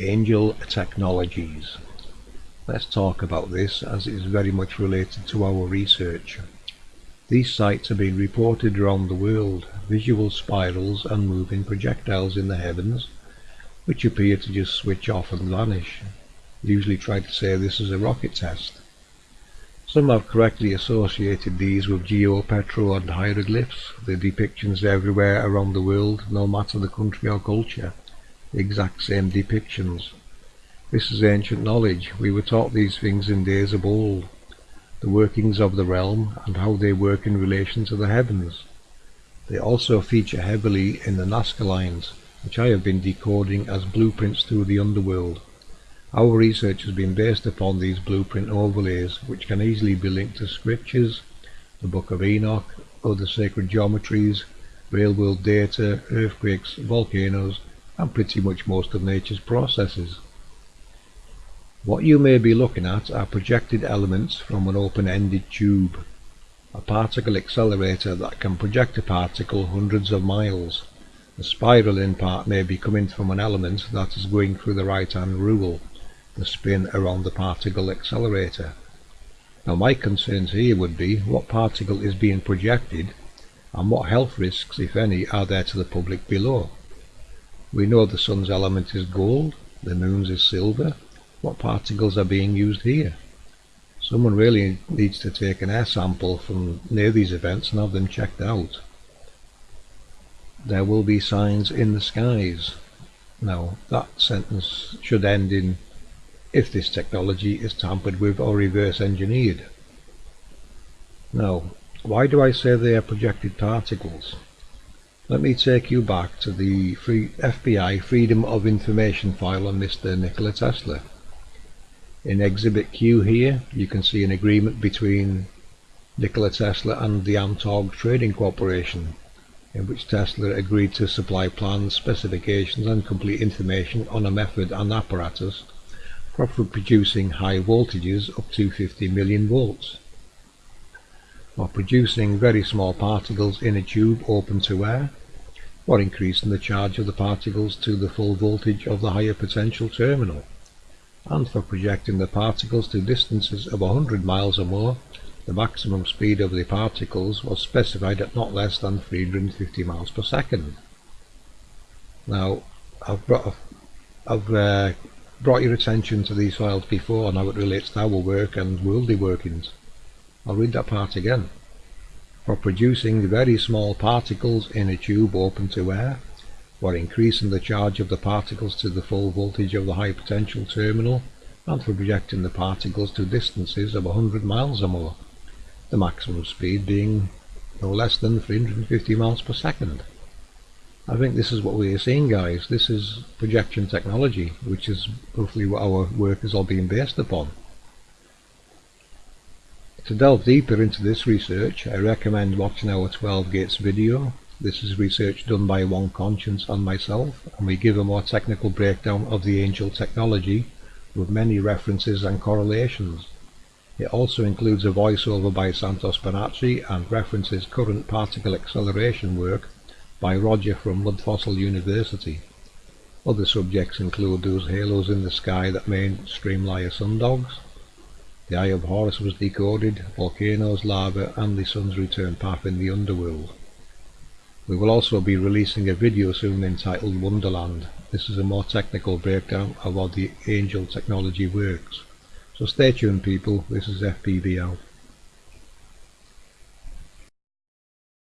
Angel Technologies. Let's talk about this as it is very much related to our research. These sights have been reported around the world, visual spirals and moving projectiles in the heavens, which appear to just switch off and vanish. Usually try to say this is a rocket test. Some have correctly associated these with geopetro and hieroglyphs, the depictions everywhere around the world, no matter the country or culture. Exact same depictions. This is ancient knowledge, we were taught these things in days of old the workings of the realm and how they work in relation to the heavens. They also feature heavily in the Nazca lines, which I have been decoding as blueprints through the underworld. Our research has been based upon these blueprint overlays, which can easily be linked to scriptures, the Book of Enoch, other sacred geometries, real world data, earthquakes, volcanoes, and pretty much most of nature's processes. What you may be looking at are projected elements from an open-ended tube, a particle accelerator that can project a particle hundreds of miles. The spiraling part may be coming from an element that is going through the right-hand rule, the spin around the particle accelerator. Now my concerns here would be what particle is being projected and what health risks, if any, are there to the public below. We know the sun's element is gold, the moon's is silver, what particles are being used here. Someone really needs to take an air sample from near these events and have them checked out. There will be signs in the skies. Now that sentence should end in if this technology is tampered with or reverse engineered. Now, why do I say they are projected particles? Let me take you back to the free FBI Freedom of Information file on Mr. Nikola Tesla. In Exhibit Q here, you can see an agreement between Nikola Tesla and the Amtorg Trading Corporation, in which Tesla agreed to supply plans, specifications and complete information on a method and apparatus for producing high voltages up to 50 million volts, or producing very small particles in a tube open to air, or increasing the charge of the particles to the full voltage of the higher potential terminal and for projecting the particles to distances of 100 miles or more, the maximum speed of the particles was specified at not less than 350 miles per second. Now, I've brought, I've, uh, brought your attention to these files before and how it relates to our work and worldly workings. I'll read that part again. For producing very small particles in a tube open to air, while increasing the charge of the particles to the full voltage of the high potential terminal and for projecting the particles to distances of 100 miles or more, the maximum speed being no less than 350 miles per second. I think this is what we are seeing guys, this is projection technology, which is roughly what our work is all being based upon. To delve deeper into this research, I recommend watching our 12 gates video this is research done by One Conscience and myself, and we give a more technical breakdown of the angel technology with many references and correlations. It also includes a voiceover by Santos Bonacci and references current particle acceleration work by Roger from Mudfossil University. Other subjects include those halos in the sky that mainstream liar sundogs, the Eye of Horus was decoded, volcanoes, lava, and the sun's return path in the underworld. We will also be releasing a video soon entitled Wonderland. This is a more technical breakdown of how the Angel technology works. So stay tuned people, this is FPV out.